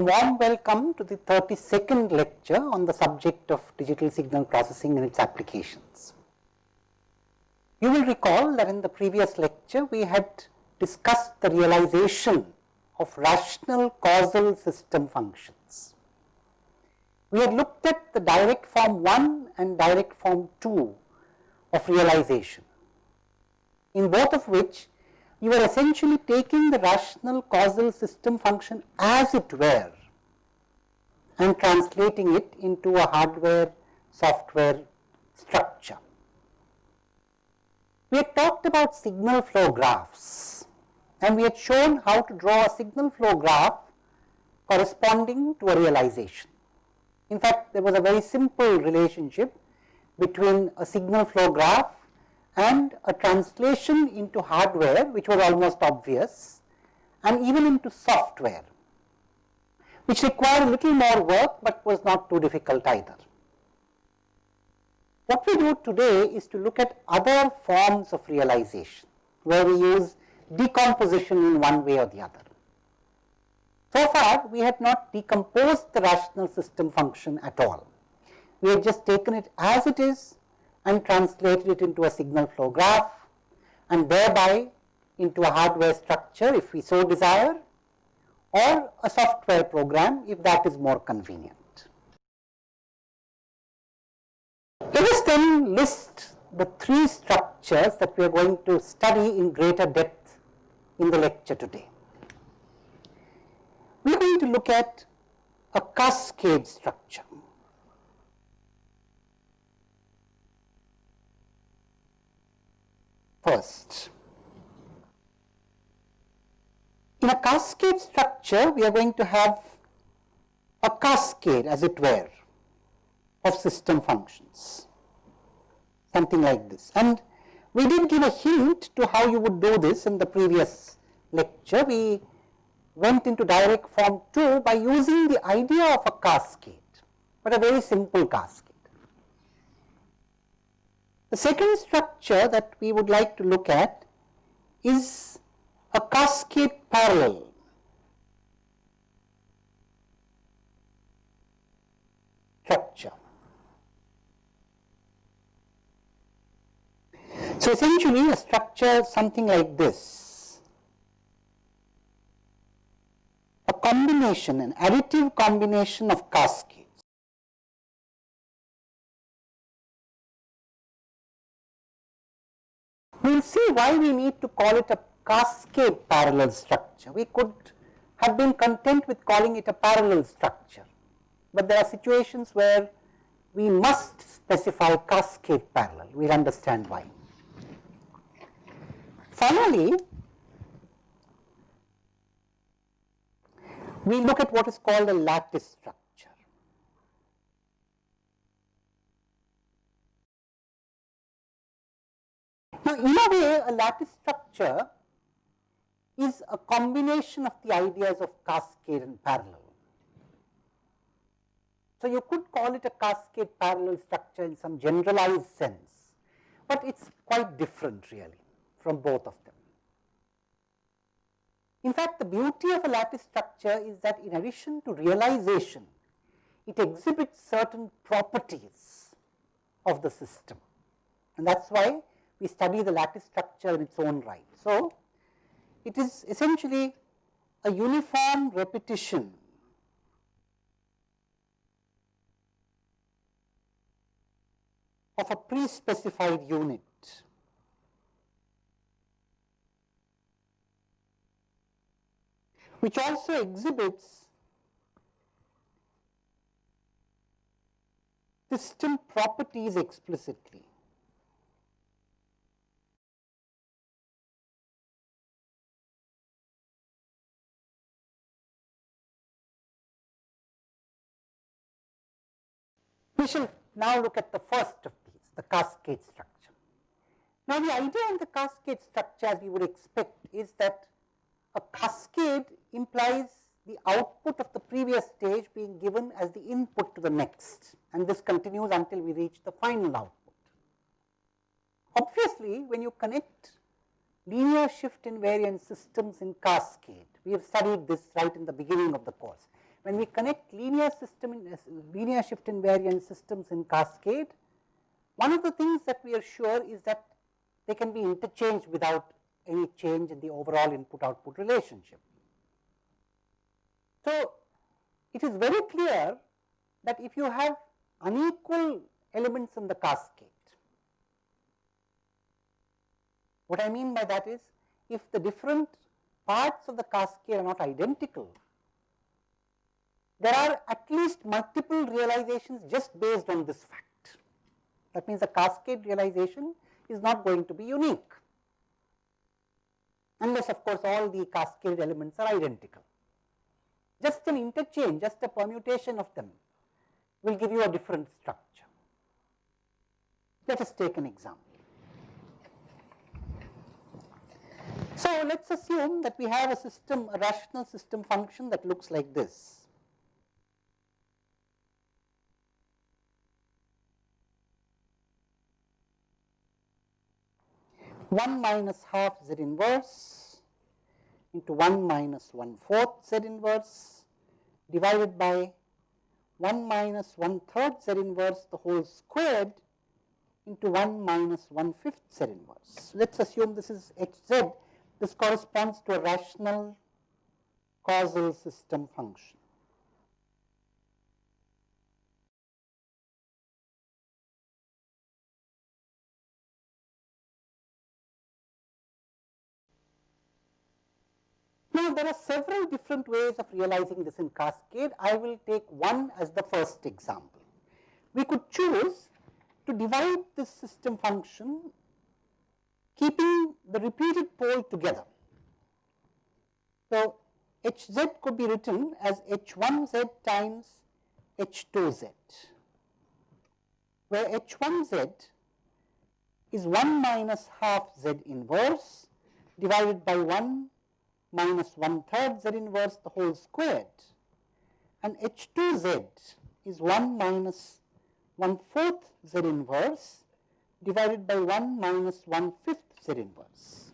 Warm welcome to the 32nd lecture on the subject of digital signal processing and its applications. You will recall that in the previous lecture we had discussed the realization of rational causal system functions. We had looked at the direct form 1 and direct form 2 of realization, in both of which you are essentially taking the rational causal system function as it were and translating it into a hardware software structure. We had talked about signal flow graphs and we had shown how to draw a signal flow graph corresponding to a realization. In fact, there was a very simple relationship between a signal flow graph and a translation into hardware which was almost obvious and even into software which required a little more work but was not too difficult either. What we do today is to look at other forms of realization where we use decomposition in one way or the other. So far we have not decomposed the rational system function at all. We have just taken it as it is and translated it into a signal flow graph and thereby into a hardware structure if we so desire or a software program if that is more convenient. Let us then list the three structures that we are going to study in greater depth in the lecture today. We are going to look at a cascade structure. First. In a cascade structure, we are going to have a cascade as it were of system functions, something like this. And we did give a hint to how you would do this in the previous lecture. We went into direct form 2 by using the idea of a cascade, but a very simple cascade. The second structure that we would like to look at is a cascade parallel. structure. So, essentially a structure something like this, a combination, an additive combination of cascade we will see why we need to call it a cascade parallel structure. We could have been content with calling it a parallel structure, but there are situations where we must specify cascade parallel, we will understand why. Finally, we look at what is called a lattice structure. Now, in a way a lattice structure is a combination of the ideas of cascade and parallel. So, you could call it a cascade parallel structure in some generalized sense, but it is quite different really from both of them. In fact, the beauty of a lattice structure is that in addition to realization, it exhibits certain properties of the system and that is why we study the lattice structure in its own right. So, it is essentially a uniform repetition of a pre-specified unit. which also exhibits system properties explicitly. We shall now look at the first of these, the cascade structure. Now, the idea in the cascade structure as we would expect is that a cascade implies the output of the previous stage being given as the input to the next and this continues until we reach the final output. Obviously, when you connect linear shift invariant systems in cascade, we have studied this right in the beginning of the course. When we connect linear system in uh, linear shift invariant systems in cascade, one of the things that we are sure is that they can be interchanged without any change in the overall input output relationship. So, it is very clear that if you have unequal elements in the cascade, what I mean by that is if the different parts of the cascade are not identical, there are at least multiple realizations just based on this fact. That means the cascade realization is not going to be unique, unless of course all the cascade elements are identical. Just an interchange, just a permutation of them will give you a different structure. Let us take an example. So, let us assume that we have a system, a rational system function that looks like this. 1 minus half z inverse into 1 minus 1 fourth z inverse divided by 1 minus 1 third z inverse the whole squared into 1 minus 1 fifth z inverse. Let us assume this is h z, this corresponds to a rational causal system function. Now, there are several different ways of realizing this in cascade. I will take one as the first example. We could choose to divide this system function keeping the repeated pole together. So, hz could be written as h1z times h2z, where h1z is 1 minus half z inverse divided by 1 minus 1 third z inverse the whole squared and h 2 z is 1 minus 1 fourth z inverse divided by 1 minus 1 fifth z inverse.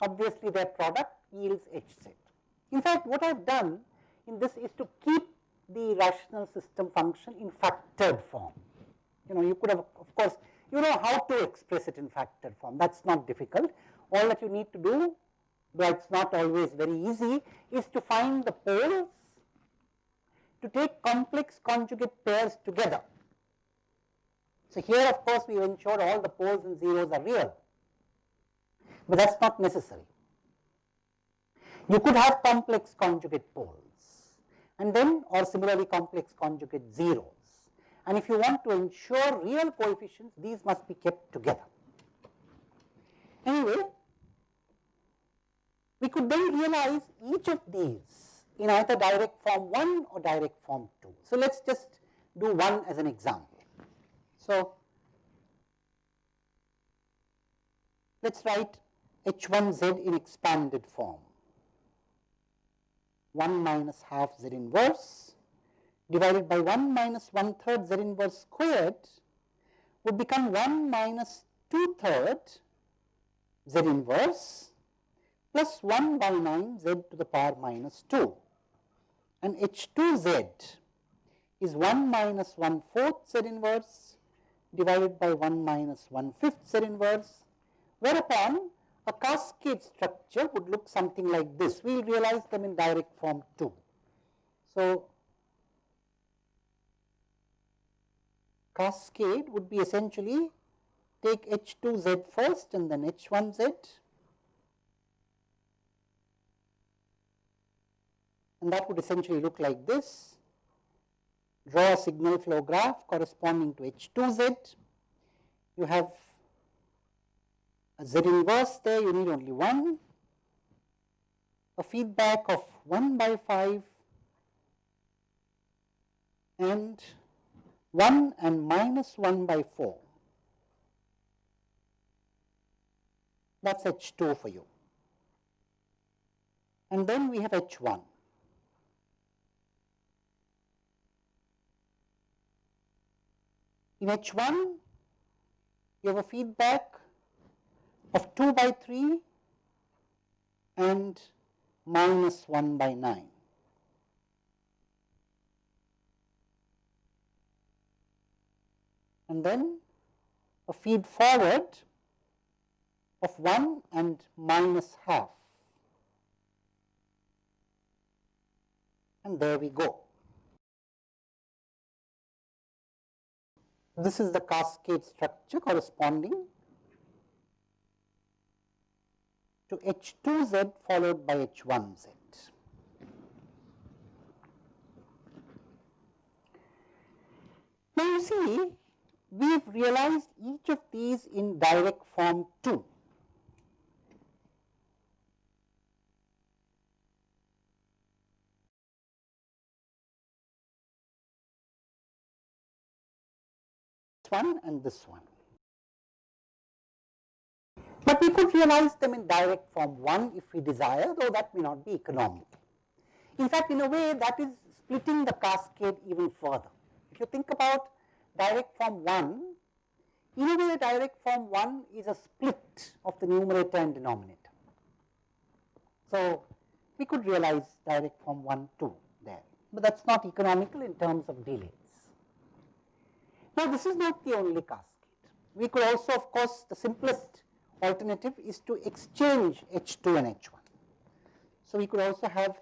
Obviously, their product yields h z. In fact, what I have done in this is to keep the rational system function in factored form. You know, you could have of course, you know how to express it in factored form that is not difficult. All that you need to do though it is not always very easy, is to find the poles to take complex conjugate pairs together. So, here of course, we ensure all the poles and zeros are real, but that is not necessary. You could have complex conjugate poles and then or similarly complex conjugate zeros. And if you want to ensure real coefficients, these must be kept together. Anyway, we could then realize each of these in either direct form 1 or direct form 2. So, let us just do one as an example. So, let us write h1z in expanded form 1 minus half z inverse divided by 1 minus 1 third z inverse squared would become 1 minus 2 third z inverse plus 1 by 9 z to the power minus 2 and h2z is 1 minus 1 fourth z inverse divided by 1 minus 1 fifth z inverse whereupon a cascade structure would look something like this. We will realize them in direct form 2. So, cascade would be essentially take h2z first and then h1z and that would essentially look like this. Draw a signal flow graph corresponding to H2z. You have a Z inverse there, you need only one, a feedback of 1 by 5 and 1 and minus 1 by 4. That is H2 for you. And then we have H1. In H1, you have a feedback of 2 by 3 and minus 1 by 9. And then a feed forward of 1 and minus half. And there we go. This is the cascade structure corresponding to H2Z followed by H1Z. Now you see, we have realized each of these in direct form 2. One and this one. But we could realize them in direct form 1 if we desire, though that may not be economical. In fact, in a way that is splitting the cascade even further. If you think about direct form 1, in a way direct form 1 is a split of the numerator and denominator. So, we could realize direct form 1 too there, but that is not economical in terms of delays. Now, this is not the only cascade. We could also of course, the simplest alternative is to exchange H2 and H1. So, we could also have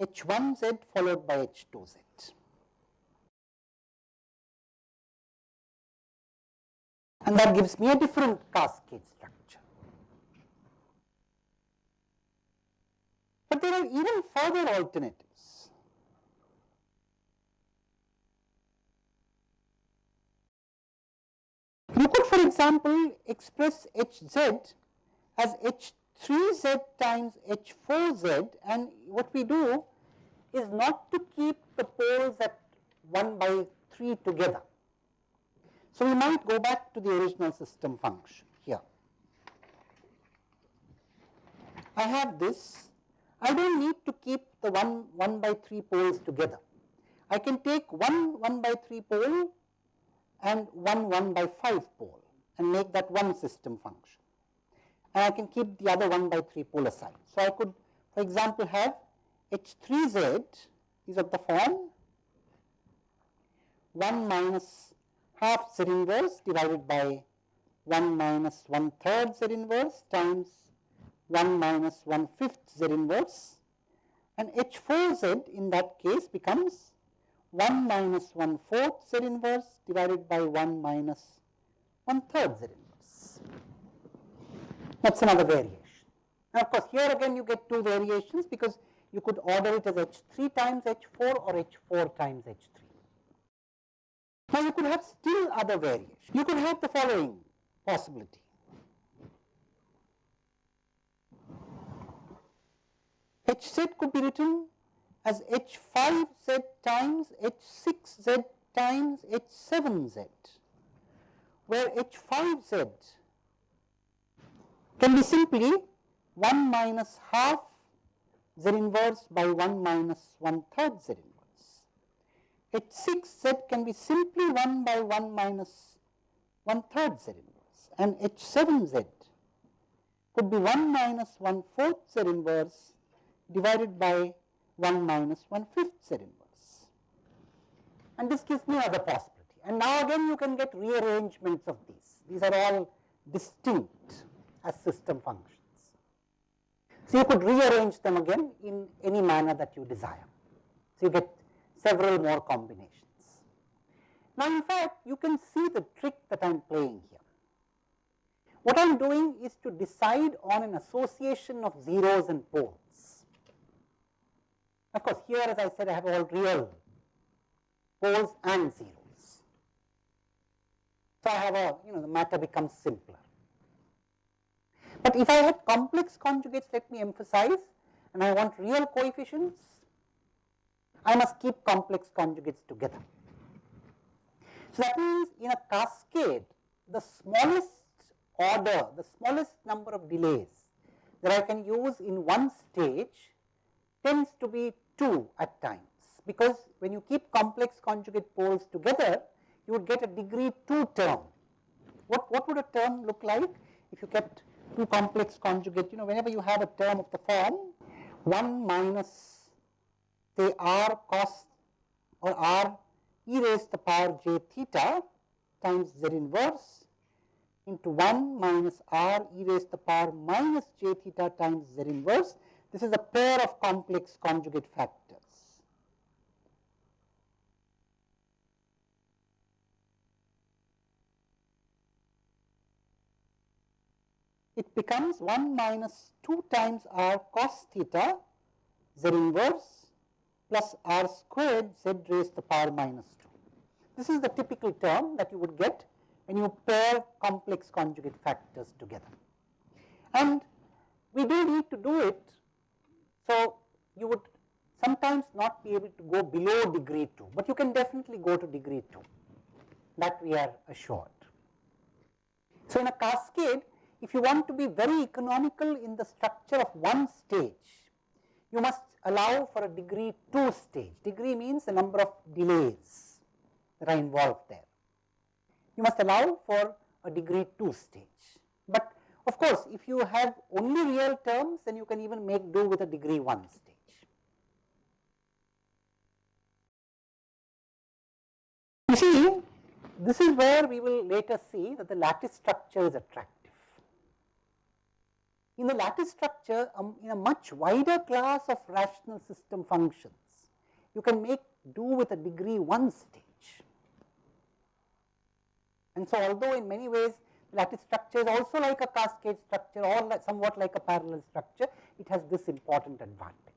H1z followed by H2z. And that gives me a different cascade structure. But there are even further alternatives. You could for example express Hz as H3z times H4z and what we do is not to keep the poles at 1 by 3 together. So, we might go back to the original system function here. I have this, I do not need to keep the 1, 1 by 3 poles together. I can take one 1 by 3 pole and one 1 by 5 pole and make that one system function. And I can keep the other 1 by 3 pole aside. So, I could for example have H3z is of the form 1 minus half z inverse divided by 1 minus 1 third z inverse times 1 minus 1 fifth z inverse and H4z in that case becomes 1 minus 1 fourth z inverse divided by 1 minus 1 third z inverse. That is another variation. Now, of course, here again you get two variations because you could order it as H3 times H4 or H4 times H3. Now, you could have still other variations. You could have the following possibility. Hz could be written as H5z times H6z times H7z, where H5z can be simply 1 minus half z inverse by 1 minus 1 third z inverse. H 6 z can be simply 1 by 1 minus 1 third z inverse and H 7 z could be 1 minus 1 fourth z inverse divided by 1 minus 1 fifth z inverse. And this gives me another possibility. And now again you can get rearrangements of these. These are all distinct as system functions. So, you could rearrange them again in any manner that you desire. So, you get several more combinations. Now, in fact, you can see the trick that I am playing here. What I am doing is to decide on an association of zeros and poles. Of course, here as I said I have all real poles and zeros. So, I have a you know the matter becomes simpler. But if I had complex conjugates, let me emphasize, and I want real coefficients, I must keep complex conjugates together. So that means in a cascade, the smallest order, the smallest number of delays that I can use in one stage tends to be 2 at times, because when you keep complex conjugate poles together, you would get a degree 2 term. What, what would a term look like if you kept two complex conjugate, you know, whenever you have a term of the form 1 minus say r cos or r e raised to the power j theta times z inverse into 1 minus r e raised to the power minus j theta times z inverse. This is a pair of complex conjugate factors. It becomes 1 minus 2 times r cos theta z inverse plus r squared z raised to the power minus 2. This is the typical term that you would get when you pair complex conjugate factors together. And we do need to do it, so you would sometimes not be able to go below degree 2, but you can definitely go to degree 2, that we are assured. So, in a cascade, if you want to be very economical in the structure of one stage, you must allow for a degree 2 stage. Degree means the number of delays that are involved there you must allow for a degree 2 stage. But of course, if you have only real terms then you can even make do with a degree 1 stage. You see this is where we will later see that the lattice structure is attractive. In the lattice structure um, in a much wider class of rational system functions you can make do with a degree 1 stage and so although in many ways lattice structure is also like a cascade structure or like somewhat like a parallel structure, it has this important advantage.